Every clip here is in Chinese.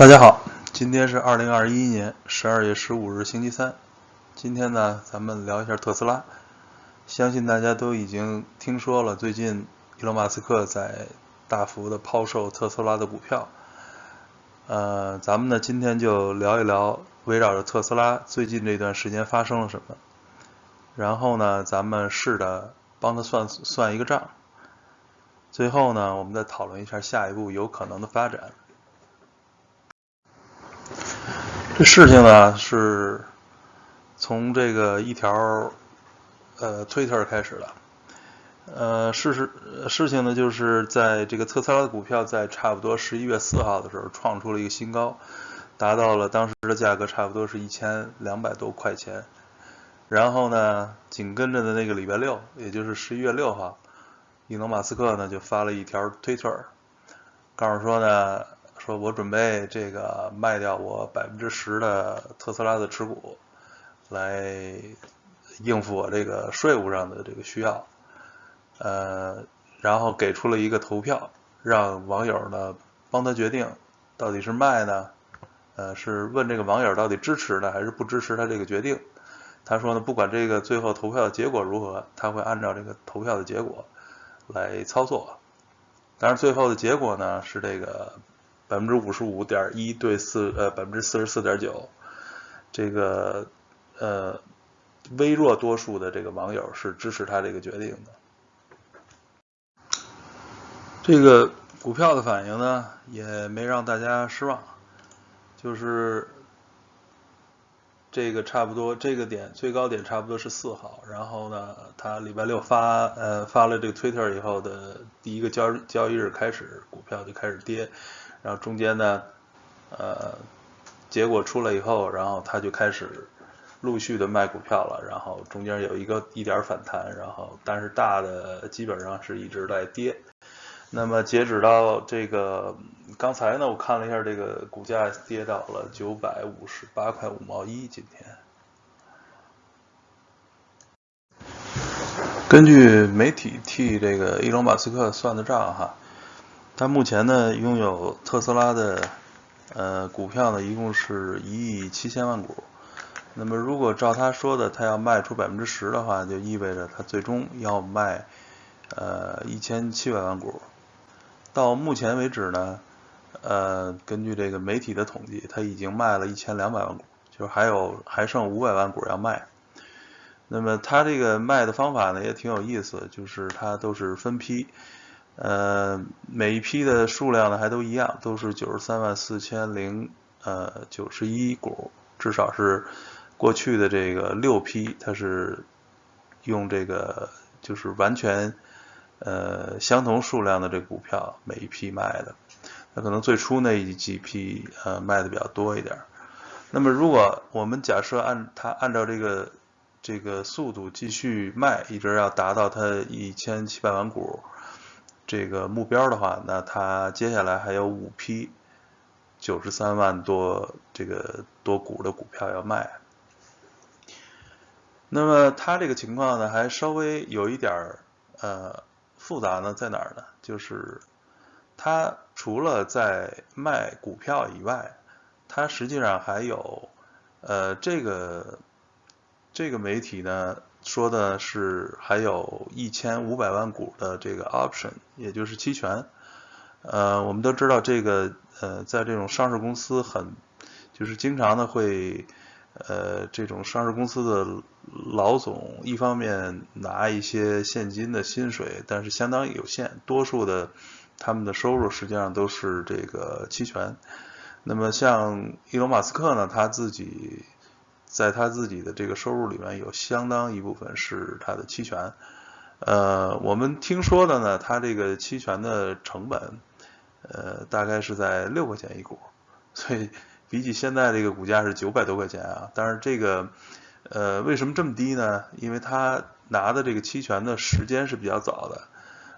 大家好，今天是二零二一年十二月十五日，星期三。今天呢，咱们聊一下特斯拉。相信大家都已经听说了，最近伊隆马斯克在大幅的抛售特斯拉的股票。呃，咱们呢今天就聊一聊围绕着特斯拉最近这段时间发生了什么。然后呢，咱们试着帮他算算一个账。最后呢，我们再讨论一下下一步有可能的发展。这事情呢，是从这个一条呃 Twitter 开始的。呃，事实事情呢，就是在这个特斯拉的股票在差不多十一月四号的时候创出了一个新高，达到了当时的价格差不多是一千两百多块钱。然后呢，紧跟着的那个礼拜六，也就是十一月六号，伊隆马斯克呢就发了一条推特，告诉说呢。说我准备这个卖掉我百分之十的特斯拉的持股，来应付我这个税务上的这个需要，呃，然后给出了一个投票，让网友呢帮他决定到底是卖呢，呃，是问这个网友到底支持呢还是不支持他这个决定。他说呢，不管这个最后投票的结果如何，他会按照这个投票的结果来操作。但是最后的结果呢是这个。百分之五十五点一对四，呃，百分之四十四点九，这个呃微弱多数的这个网友是支持他这个决定的。这个股票的反应呢，也没让大家失望，就是这个差不多这个点最高点差不多是四号，然后呢，他礼拜六发呃发了这个 Twitter 以后的第一个交交易日开始，股票就开始跌。然后中间呢，呃，结果出来以后，然后他就开始陆续的卖股票了，然后中间有一个一点反弹，然后但是大的基本上是一直在跌。那么截止到这个刚才呢，我看了一下这个股价跌到了九百五十八块五毛一，今天。根据媒体替这个伊隆马斯克算的账哈。他目前呢拥有特斯拉的呃股票呢，一共是一亿七千万股。那么如果照他说的，他要卖出百分之十的话，就意味着他最终要卖呃一千七百万股。到目前为止呢，呃，根据这个媒体的统计，他已经卖了一千两百万股，就是还有还剩五百万股要卖。那么他这个卖的方法呢也挺有意思，就是他都是分批。呃，每一批的数量呢还都一样，都是九十三万四千零呃九十一股，至少是过去的这个六批，它是用这个就是完全呃相同数量的这股票每一批卖的。那可能最初那几批呃卖的比较多一点。那么如果我们假设按它按照这个这个速度继续卖，一直要达到它一千七百万股。这个目标的话，那它接下来还有五批九十三万多这个多股的股票要卖。那么它这个情况呢，还稍微有一点呃复杂呢，在哪儿呢？就是它除了在卖股票以外，它实际上还有呃这个这个媒体呢。说的是还有一千五百万股的这个 option，也就是期权。呃，我们都知道这个呃，在这种上市公司很就是经常的会呃，这种上市公司的老总一方面拿一些现金的薪水，但是相当有限，多数的他们的收入实际上都是这个期权。那么像伊隆马斯克呢，他自己。在他自己的这个收入里面有相当一部分是他的期权，呃，我们听说的呢，他这个期权的成本，呃，大概是在六块钱一股，所以比起现在这个股价是九百多块钱啊，但是这个，呃，为什么这么低呢？因为他拿的这个期权的时间是比较早的，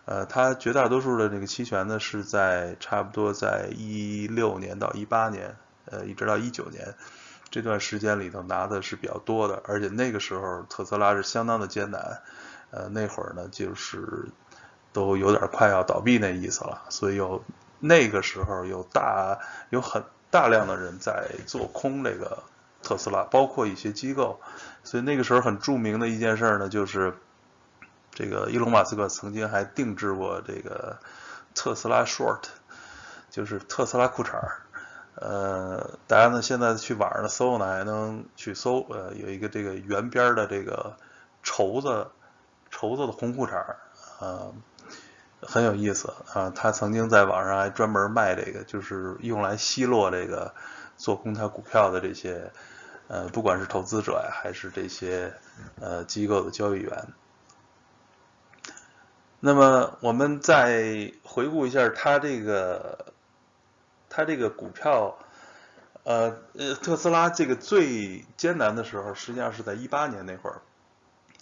呃，他绝大多数的这个期权呢是在差不多在一六年到一八年，呃，一直到一九年。这段时间里头拿的是比较多的，而且那个时候特斯拉是相当的艰难，呃，那会儿呢就是都有点快要倒闭那意思了，所以有那个时候有大有很大量的人在做空这个特斯拉，包括一些机构。所以那个时候很著名的一件事呢，就是这个伊隆马斯克曾经还定制过这个特斯拉 short，就是特斯拉裤衩儿。呃，大家呢现在去网上搜呢，还能去搜，呃，有一个这个圆边的这个绸子绸子的红裤衩儿，呃，很有意思啊。他曾经在网上还专门卖这个，就是用来奚落这个做空他股票的这些，呃，不管是投资者呀，还是这些呃机构的交易员。那么我们再回顾一下他这个。它这个股票，呃呃，特斯拉这个最艰难的时候，实际上是在一八年那会儿。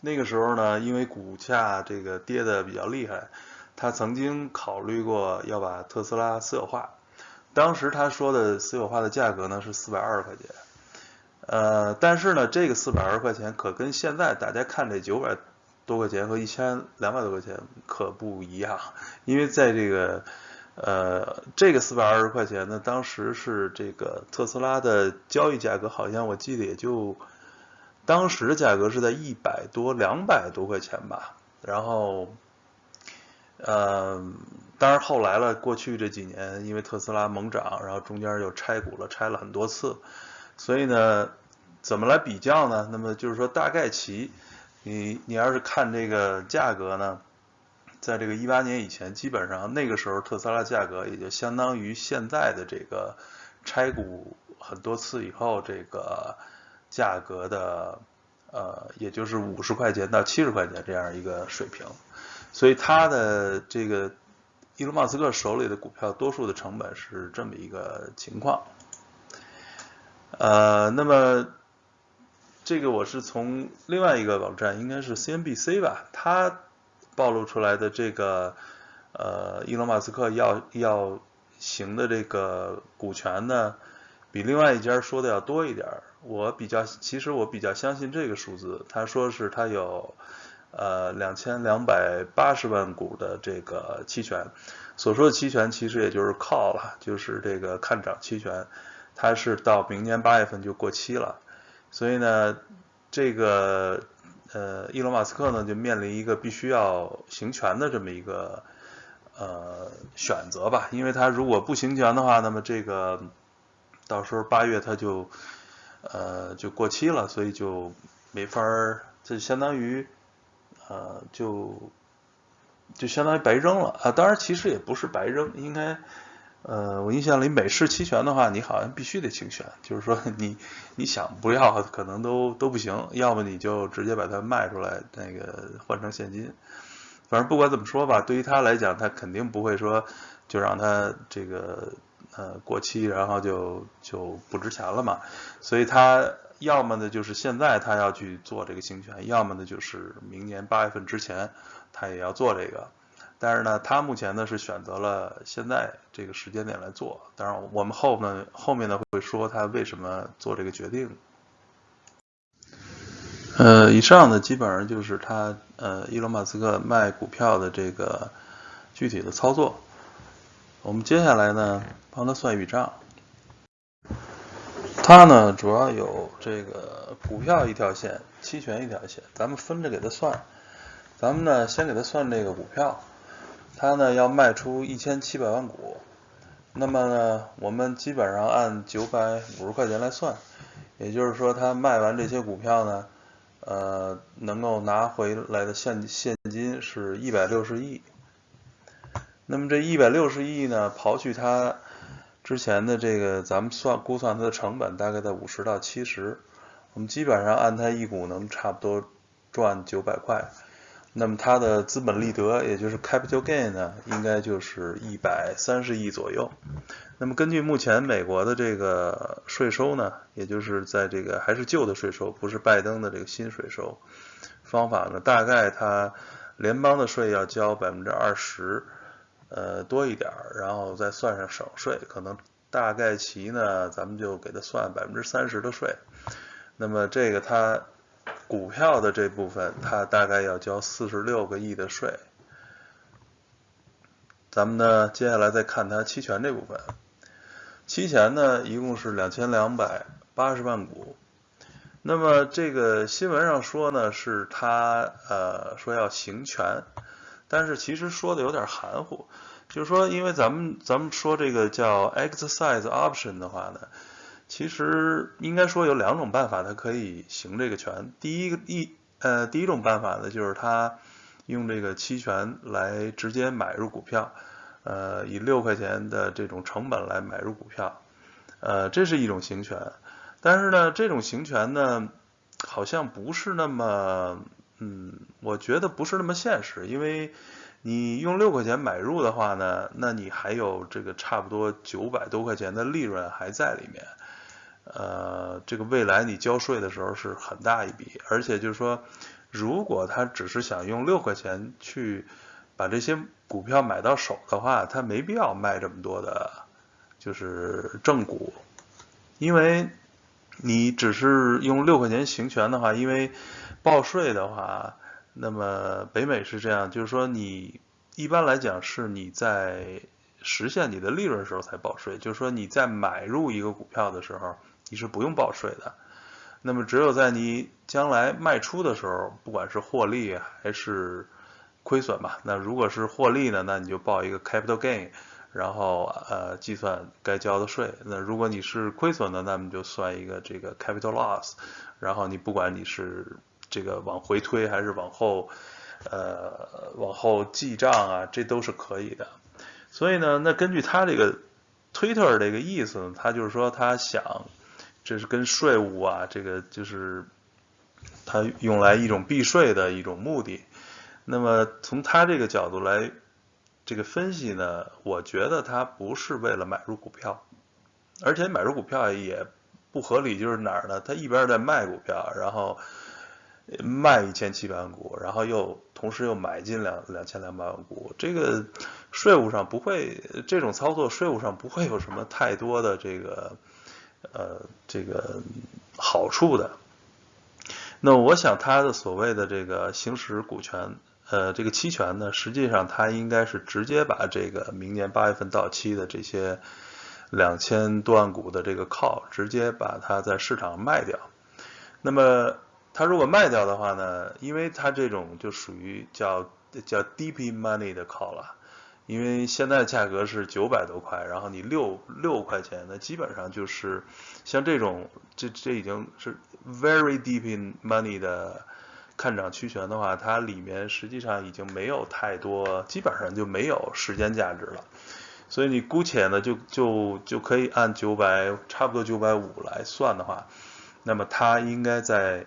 那个时候呢，因为股价这个跌的比较厉害，他曾经考虑过要把特斯拉私有化。当时他说的私有化的价格呢是四百二十块钱，呃，但是呢，这个四百二十块钱可跟现在大家看这九百多块钱和一千两百多块钱可不一样，因为在这个。呃，这个四百二十块钱呢，当时是这个特斯拉的交易价格，好像我记得也就当时的价格是在一百多、两百多块钱吧。然后，呃，当然后来了，过去这几年因为特斯拉猛涨，然后中间又拆股了，拆了很多次，所以呢，怎么来比较呢？那么就是说，大概齐，你你要是看这个价格呢？在这个一八年以前，基本上那个时候特斯拉价格也就相当于现在的这个拆股很多次以后这个价格的呃，也就是五十块钱到七十块钱这样一个水平。所以他的这个伊隆马斯克手里的股票，多数的成本是这么一个情况。呃，那么这个我是从另外一个网站，应该是 CNBC 吧，他。暴露出来的这个，呃，伊隆马斯克要要行的这个股权呢，比另外一家说的要多一点。我比较，其实我比较相信这个数字。他说是他有呃两千两百八十万股的这个期权，所说的期权其实也就是 call 了，就是这个看涨期权，它是到明年八月份就过期了，所以呢，这个。呃，伊隆马斯克呢就面临一个必须要行权的这么一个呃选择吧，因为他如果不行权的话，那么这个到时候八月他就呃就过期了，所以就没法儿，这相当于呃就就相当于白扔了啊。当然其实也不是白扔，应该。呃，我印象里美式期权的话，你好像必须得清选，就是说你你想不要可能都都不行，要么你就直接把它卖出来，那个换成现金。反正不管怎么说吧，对于他来讲，他肯定不会说就让他这个呃过期，然后就就不值钱了嘛。所以他要么呢就是现在他要去做这个清权，要么呢就是明年八月份之前他也要做这个。但是呢，他目前呢是选择了现在这个时间点来做。当然，我们后呢后面呢会说他为什么做这个决定。呃，以上呢基本上就是他呃伊隆马斯克卖股票的这个具体的操作。我们接下来呢帮他算一笔账。他呢主要有这个股票一条线，期权一条线，咱们分着给他算。咱们呢先给他算这个股票。他呢要卖出一千七百万股，那么呢，我们基本上按九百五十块钱来算，也就是说，他卖完这些股票呢，呃，能够拿回来的现现金是一百六十亿。那么这一百六十亿呢，刨去他之前的这个，咱们算估算它的成本大概在五十到七十，我们基本上按他一股能差不多赚九百块。那么它的资本利得，也就是 capital gain 呢，应该就是一百三十亿左右。那么根据目前美国的这个税收呢，也就是在这个还是旧的税收，不是拜登的这个新税收方法呢，大概它联邦的税要交百分之二十，呃多一点儿，然后再算上省税，可能大概其呢，咱们就给它算百分之三十的税。那么这个它。股票的这部分，它大概要交四十六个亿的税。咱们呢，接下来再看它期权这部分。期权呢一共是两千两百八十万股。那么这个新闻上说呢，是他呃说要行权，但是其实说的有点含糊，就是说因为咱们咱们说这个叫 exercise option 的话呢，其实应该说有两种办法，它可以行这个权。第一个一呃第一种办法呢，就是他用这个期权来直接买入股票，呃以六块钱的这种成本来买入股票，呃这是一种行权。但是呢，这种行权呢，好像不是那么，嗯，我觉得不是那么现实，因为你用六块钱买入的话呢，那你还有这个差不多九百多块钱的利润还在里面，呃，这个未来你交税的时候是很大一笔，而且就是说，如果他只是想用六块钱去把这些股票买到手的话，他没必要卖这么多的，就是正股，因为。你只是用六块钱行权的话，因为报税的话，那么北美是这样，就是说你一般来讲是你在实现你的利润时候才报税，就是说你在买入一个股票的时候你是不用报税的，那么只有在你将来卖出的时候，不管是获利还是亏损吧，那如果是获利呢，那你就报一个 capital gain。然后呃计算该交的税，那如果你是亏损的，那么就算一个这个 capital loss，然后你不管你是这个往回推还是往后呃往后记账啊，这都是可以的。所以呢，那根据他这个 Twitter 这个意思呢，他就是说他想这是跟税务啊，这个就是他用来一种避税的一种目的。那么从他这个角度来。这个分析呢，我觉得他不是为了买入股票，而且买入股票也不合理，就是哪儿呢？他一边在卖股票，然后卖一千七百万股，然后又同时又买进两两千两百万股，这个税务上不会，这种操作税务上不会有什么太多的这个呃这个好处的。那我想他的所谓的这个行使股权。呃，这个期权呢，实际上它应该是直接把这个明年八月份到期的这些两千多万股的这个 call 直接把它在市场卖掉。那么它如果卖掉的话呢，因为它这种就属于叫叫 deep money 的 call 了，因为现在价格是九百多块，然后你六六块钱，那基本上就是像这种这这已经是 very deep in money 的。看涨期权的话，它里面实际上已经没有太多，基本上就没有时间价值了。所以你姑且呢，就就就可以按九百，差不多九百五来算的话，那么它应该在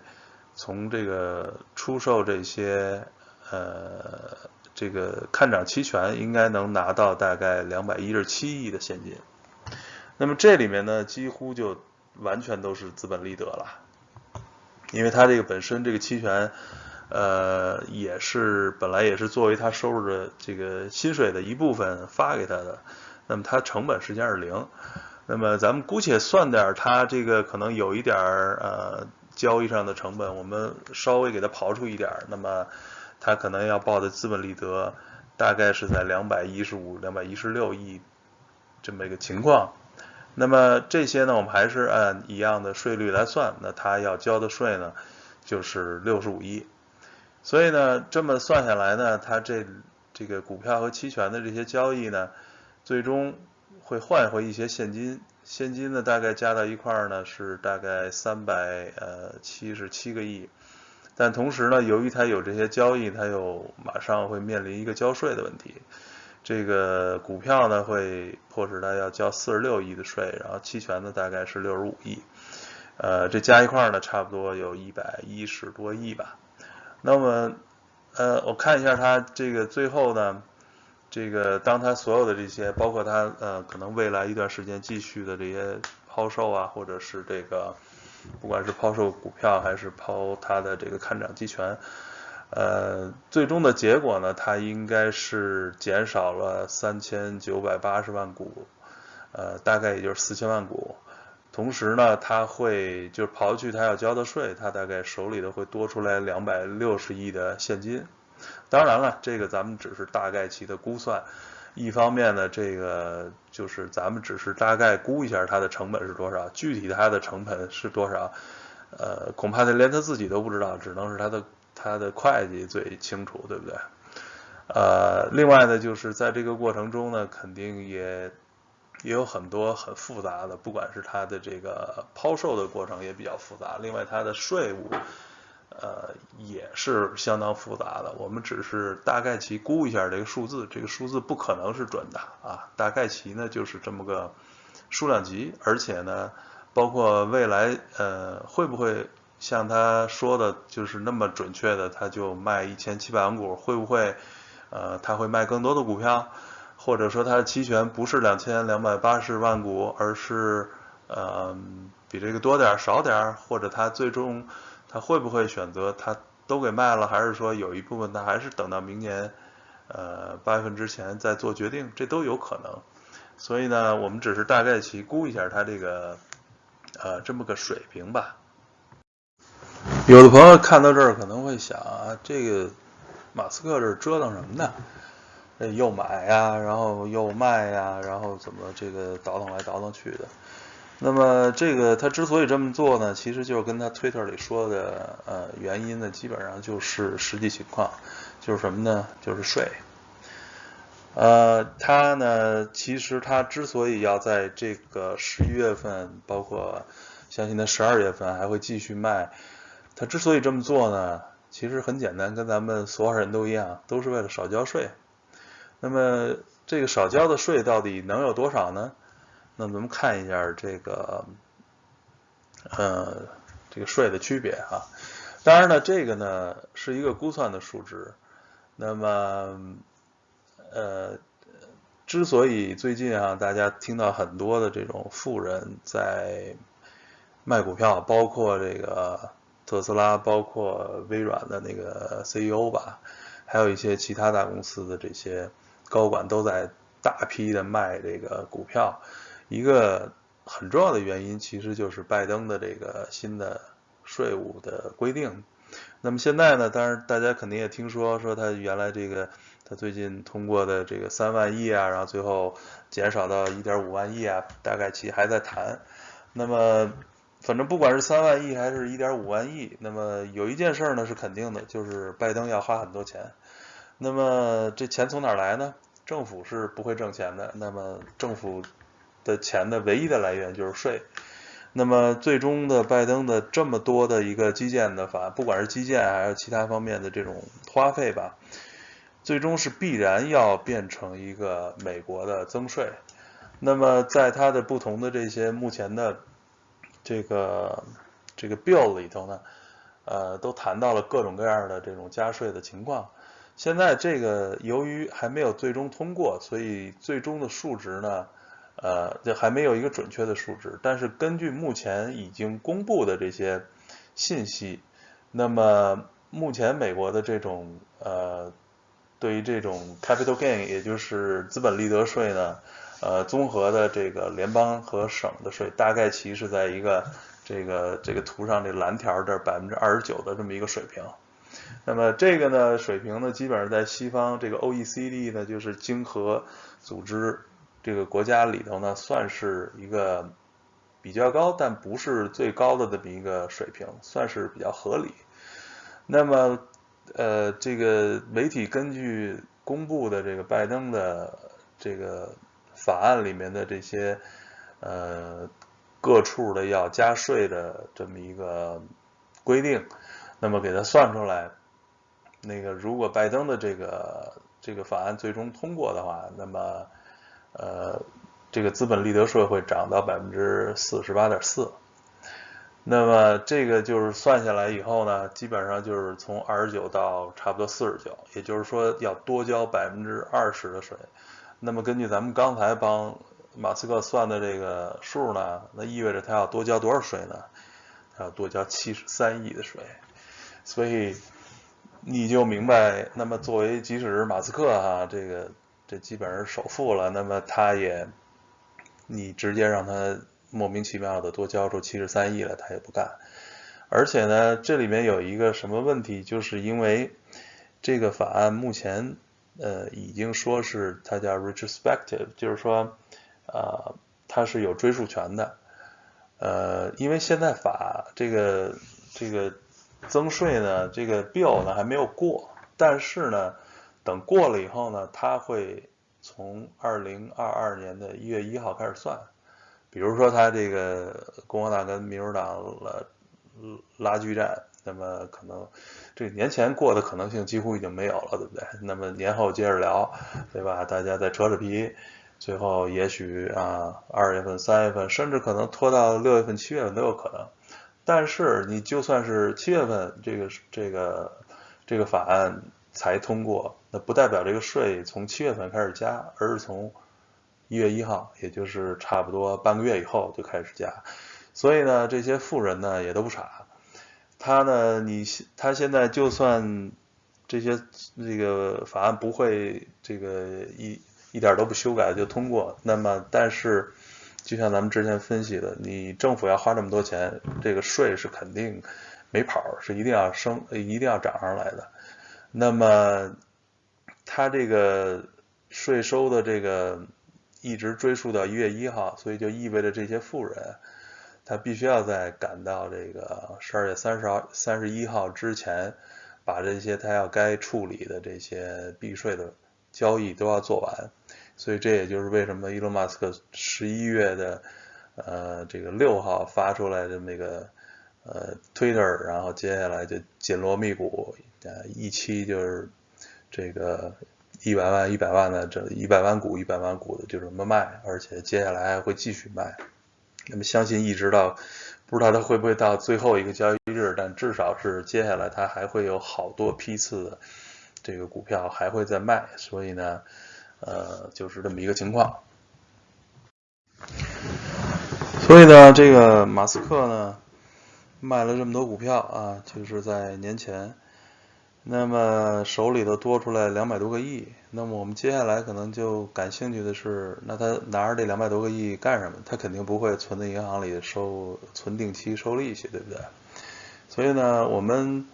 从这个出售这些呃这个看涨期权，应该能拿到大概两百一十七亿的现金。那么这里面呢，几乎就完全都是资本利得了。因为他这个本身这个期权，呃，也是本来也是作为他收入的这个薪水的一部分发给他的，那么他成本实际上是零。那么咱们姑且算点他这个可能有一点儿呃交易上的成本，我们稍微给他刨出一点，那么他可能要报的资本利得大概是在两百一十五、两百一十六亿这么一个情况。那么这些呢，我们还是按一样的税率来算，那他要交的税呢，就是六十五亿。所以呢，这么算下来呢，他这这个股票和期权的这些交易呢，最终会换回一些现金，现金呢大概加到一块儿呢是大概三百呃七十七个亿。但同时呢，由于他有这些交易，他又马上会面临一个交税的问题。这个股票呢会迫使他要交四十六亿的税，然后期权呢大概是六十五亿，呃，这加一块呢差不多有一百一十多亿吧。那么，呃，我看一下他这个最后呢，这个当他所有的这些，包括他呃可能未来一段时间继续的这些抛售啊，或者是这个不管是抛售股票还是抛他的这个看涨期权。呃，最终的结果呢，它应该是减少了三千九百八十万股，呃，大概也就是四千万股。同时呢，它会就是刨去它要交的税，它大概手里的会多出来两百六十亿的现金。当然了，这个咱们只是大概其的估算，一方面呢，这个就是咱们只是大概估一下它的成本是多少，具体它的成本是多少，呃，恐怕他连他自己都不知道，只能是他的他的会计最清楚，对不对？呃，另外呢，就是在这个过程中呢，肯定也也有很多很复杂的，不管是它的这个抛售的过程也比较复杂，另外它的税务。呃，也是相当复杂的。我们只是大概其估一下这个数字，这个数字不可能是准的啊。大概其呢就是这么个数量级，而且呢，包括未来呃会不会像他说的，就是那么准确的，他就卖一千七百万股，会不会呃他会卖更多的股票，或者说他的期权不是两千两百八十万股，而是呃比这个多点少点，或者他最终。他会不会选择他都给卖了，还是说有一部分他还是等到明年，呃八月份之前再做决定，这都有可能。所以呢，我们只是大概去估一下他这个，呃这么个水平吧。有的朋友看到这儿可能会想啊，这个马斯克这折腾什么呢？又买呀，然后又卖呀，然后怎么这个倒腾来倒腾去的？那么这个他之所以这么做呢，其实就是跟他推特里说的呃原因呢，基本上就是实际情况，就是什么呢？就是税。呃，他呢，其实他之所以要在这个十一月份，包括相信他十二月份还会继续卖，他之所以这么做呢，其实很简单，跟咱们所有人都一样，都是为了少交税。那么这个少交的税到底能有多少呢？那咱们看一下这个，呃，这个税的区别哈。当然呢，这个呢是一个估算的数值。那么，呃，之所以最近啊，大家听到很多的这种富人在卖股票，包括这个特斯拉，包括微软的那个 CEO 吧，还有一些其他大公司的这些高管都在大批的卖这个股票。一个很重要的原因，其实就是拜登的这个新的税务的规定。那么现在呢，当然大家肯定也听说，说他原来这个他最近通过的这个三万亿啊，然后最后减少到一点五万亿啊，大概其还在谈。那么反正不管是三万亿还是一点五万亿，那么有一件事呢是肯定的，就是拜登要花很多钱。那么这钱从哪来呢？政府是不会挣钱的。那么政府。的钱的唯一的来源就是税，那么最终的拜登的这么多的一个基建的法，不管是基建还是其他方面的这种花费吧，最终是必然要变成一个美国的增税。那么在它的不同的这些目前的这个这个 bill 里头呢，呃，都谈到了各种各样的这种加税的情况。现在这个由于还没有最终通过，所以最终的数值呢？呃，这还没有一个准确的数值，但是根据目前已经公布的这些信息，那么目前美国的这种呃，对于这种 capital gain，也就是资本利得税呢，呃，综合的这个联邦和省的税，大概其实在一个这个这个图上这蓝条这百分之二十九的这么一个水平。那么这个呢水平呢，基本上在西方这个 OECD 呢，就是经合组织。这个国家里头呢，算是一个比较高，但不是最高的这么一个水平，算是比较合理。那么，呃，这个媒体根据公布的这个拜登的这个法案里面的这些呃各处的要加税的这么一个规定，那么给他算出来，那个如果拜登的这个这个法案最终通过的话，那么。呃，这个资本利得税会涨到百分之四十八点四，那么这个就是算下来以后呢，基本上就是从二十九到差不多四十九，也就是说要多交百分之二十的税。那么根据咱们刚才帮马斯克算的这个数呢，那意味着他要多交多少税呢？他要多交七十三亿的税。所以你就明白，那么作为即使是马斯克哈这个。这基本上是首付了，那么他也，你直接让他莫名其妙的多交出七十三亿来，他也不干。而且呢，这里面有一个什么问题，就是因为这个法案目前呃，已经说是它叫 retrospective，就是说，呃，它是有追溯权的。呃，因为现在法这个这个增税呢，这个 bill 呢还没有过，但是呢，等过了以后呢，它会从二零二二年的一月一号开始算。比如说，他这个共和党跟民主党了拉锯战，那么可能这年前过的可能性几乎已经没有了，对不对？那么年后接着聊，对吧？大家再扯扯皮，最后也许啊，二月份、三月份，甚至可能拖到六月份、七月份都有可能。但是你就算是七月份这个这个这个法案才通过，那不代表这个税从七月份开始加，而是从。一月一号，也就是差不多半个月以后就开始加，所以呢，这些富人呢也都不傻，他呢，你他现在就算这些这个法案不会这个一一点都不修改就通过，那么但是就像咱们之前分析的，你政府要花这么多钱，这个税是肯定没跑，是一定要升，一定要涨上来的。那么他这个税收的这个。一直追溯到一月一号，所以就意味着这些富人，他必须要在赶到这个十二月三十号、三十一号之前，把这些他要该处理的这些避税的交易都要做完。所以这也就是为什么伊隆马斯克十一月的呃这个六号发出来的那个呃 Twitter，然后接下来就紧锣密鼓，呃一期就是这个。一百万一百万的这一百万股一百万股的就这么卖，而且接下来还会继续卖。那么相信一直到不知道它会不会到最后一个交易日，但至少是接下来它还会有好多批次的这个股票还会再卖。所以呢，呃，就是这么一个情况。所以呢，这个马斯克呢卖了这么多股票啊，就是在年前。那么手里头多出来两百多个亿，那么我们接下来可能就感兴趣的是，那他拿着这两百多个亿干什么？他肯定不会存在银行里收存定期收利息，对不对？所以呢，我们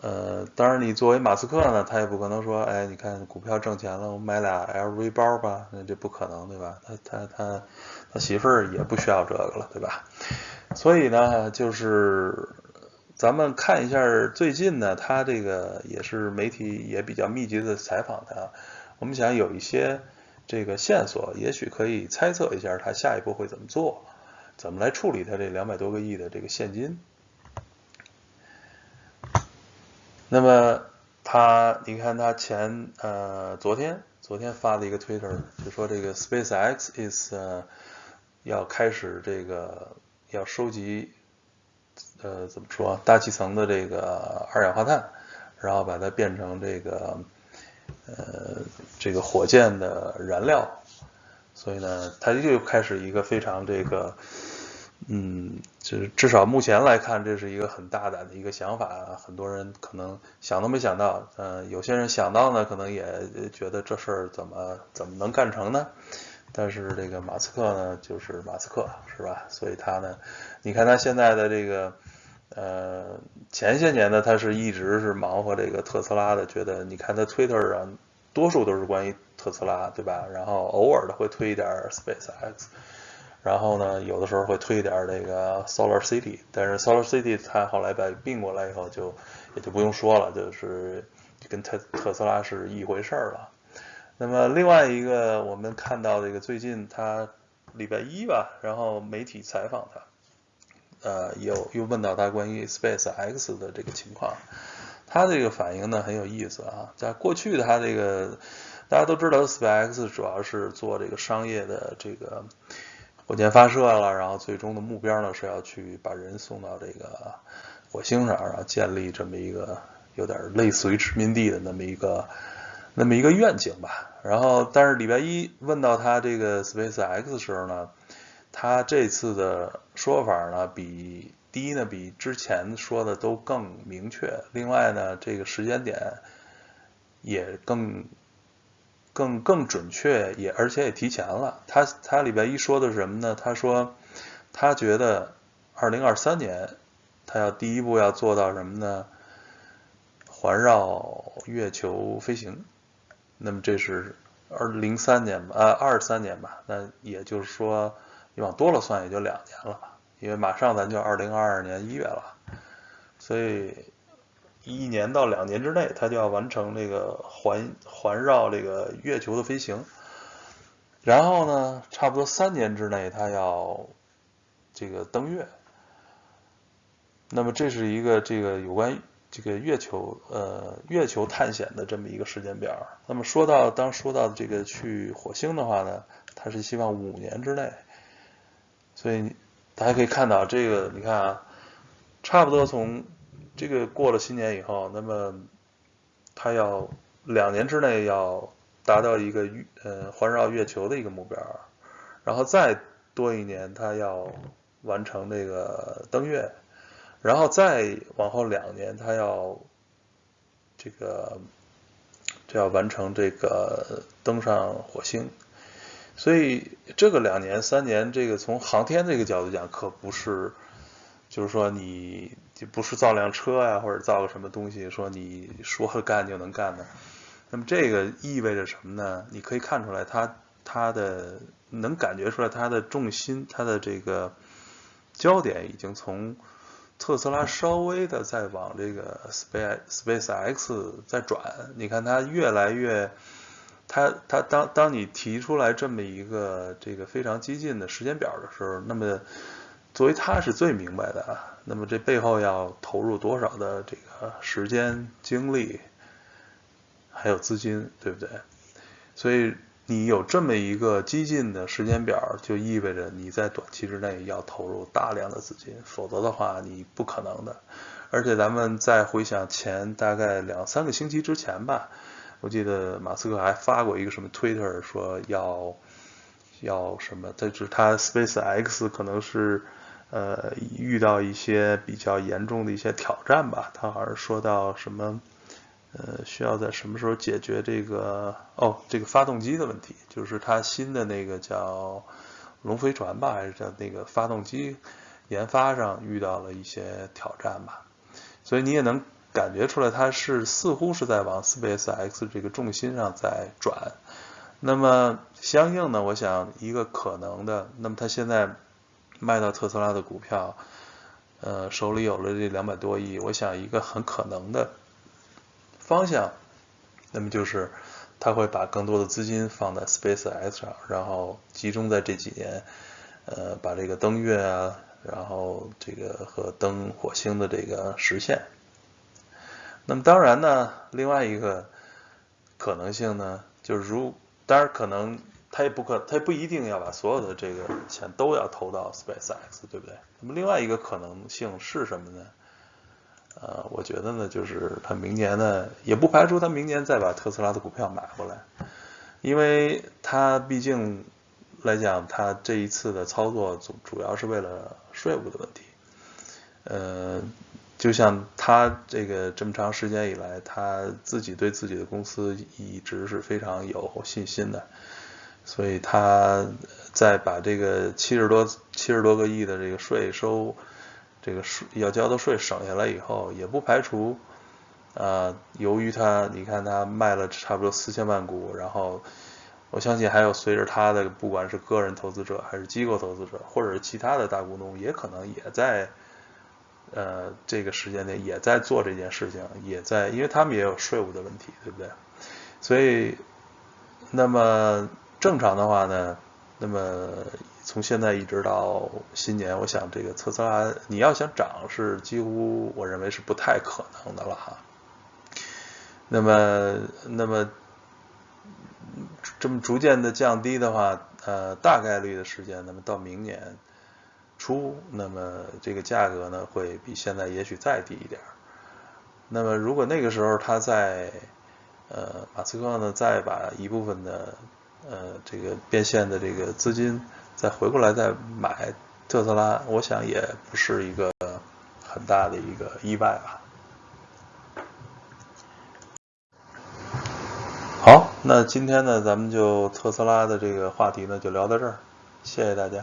呃，当然你作为马斯克呢，他也不可能说，哎，你看股票挣钱了，我买俩 LV 包吧，那这不可能，对吧？他他他他媳妇儿也不需要这个了，对吧？所以呢，就是。咱们看一下最近呢，他这个也是媒体也比较密集的采访他，我们想有一些这个线索，也许可以猜测一下他下一步会怎么做，怎么来处理他这两百多个亿的这个现金。那么他，你看他前呃昨天昨天发了一个 Twitter，就说这个 SpaceX is 要开始这个要收集。呃，怎么说？大气层的这个二氧化碳，然后把它变成这个呃这个火箭的燃料，所以呢，它就开始一个非常这个嗯，就是至少目前来看，这是一个很大胆的一个想法，很多人可能想都没想到，嗯，有些人想到呢，可能也觉得这事儿怎么怎么能干成呢？但是这个马斯克呢，就是马斯克，是吧？所以他呢，你看他现在的这个。呃，前些年呢，他是一直是忙活这个特斯拉的，觉得你看他 Twitter 上多数都是关于特斯拉，对吧？然后偶尔的会推一点 SpaceX，然后呢，有的时候会推一点这个 Solar City，但是 Solar City 他后来把并过来以后，就也就不用说了，就是跟特特斯拉是一回事儿了。那么另外一个我们看到这个最近他礼拜一吧，然后媒体采访他。呃，有又问到他关于 Space X 的这个情况，他这个反应呢很有意思啊。在过去他这个大家都知道，Space X 主要是做这个商业的这个火箭发射了，然后最终的目标呢是要去把人送到这个火星上，然后建立这么一个有点类似于殖民地的那么一个那么一个愿景吧。然后，但是礼拜一问到他这个 Space X 时候呢？他这次的说法呢，比第一呢，比之前说的都更明确。另外呢，这个时间点也更更更准确，也而且也提前了。他他礼拜一说的是什么呢？他说他觉得二零二三年他要第一步要做到什么呢？环绕月球飞行。那么这是二零三年吧，呃，二三年吧。那也就是说，你往多了算也就两年了，因为马上咱就二零二二年一月了，所以一年到两年之内，它就要完成这个环环绕这个月球的飞行。然后呢，差不多三年之内，它要这个登月。那么这是一个这个有关这个月球呃月球探险的这么一个时间表。那么说到当说到这个去火星的话呢，他是希望五年之内。所以大家可以看到这个，你看啊，差不多从这个过了新年以后，那么他要两年之内要达到一个呃环绕月球的一个目标，然后再多一年他要完成这个登月。然后再往后两年，他要这个就要完成这个登上火星，所以这个两年三年，这个从航天这个角度讲，可不是就是说你不是造辆车呀，或者造个什么东西，说你说干就能干的。那么这个意味着什么呢？你可以看出来，它它的能感觉出来，它的重心，它的这个焦点已经从。特斯拉稍微的在往这个 Space Space X 在转，你看它越来越，它它当当你提出来这么一个这个非常激进的时间表的时候，那么作为他是最明白的啊，那么这背后要投入多少的这个时间、精力，还有资金，对不对？所以。你有这么一个激进的时间表，就意味着你在短期之内要投入大量的资金，否则的话你不可能的。而且咱们再回想前大概两三个星期之前吧，我记得马斯克还发过一个什么 Twitter 说要要什么，这就是他 Space X 可能是呃遇到一些比较严重的一些挑战吧，他好像说到什么。呃，需要在什么时候解决这个哦，这个发动机的问题，就是它新的那个叫龙飞船吧，还是叫那个发动机研发上遇到了一些挑战吧，所以你也能感觉出来，它是似乎是在往 Space X 这个重心上在转。那么相应呢，我想一个可能的，那么他现在卖到特斯拉的股票，呃，手里有了这两百多亿，我想一个很可能的。方向，那么就是他会把更多的资金放在 Space X 上，然后集中在这几年，呃，把这个登月啊，然后这个和登火星的这个实现。那么当然呢，另外一个可能性呢，就是如当然可能他也不可，他也不一定要把所有的这个钱都要投到 Space X，对不对？那么另外一个可能性是什么呢？呃，我觉得呢，就是他明年呢，也不排除他明年再把特斯拉的股票买回来，因为他毕竟来讲，他这一次的操作主主要是为了税务的问题。呃，就像他这个这么长时间以来，他自己对自己的公司一直是非常有信心的，所以他在把这个七十多七十多个亿的这个税收。这个税要交的税省下来以后，也不排除，啊，由于他，你看他卖了差不多四千万股，然后我相信还有随着他的，不管是个人投资者还是机构投资者，或者是其他的大股东，也可能也在，呃，这个时间内也在做这件事情，也在，因为他们也有税务的问题，对不对？所以，那么正常的话呢，那么。从现在一直到新年，我想这个特斯拉你要想涨是几乎我认为是不太可能的了哈。那么，那么这么逐渐的降低的话，呃，大概率的时间，那么到明年初，那么这个价格呢会比现在也许再低一点。那么如果那个时候他在呃马斯克呢再把一部分的呃这个变现的这个资金。再回过来再买特斯拉，我想也不是一个很大的一个意外吧。好，那今天呢，咱们就特斯拉的这个话题呢，就聊到这儿，谢谢大家。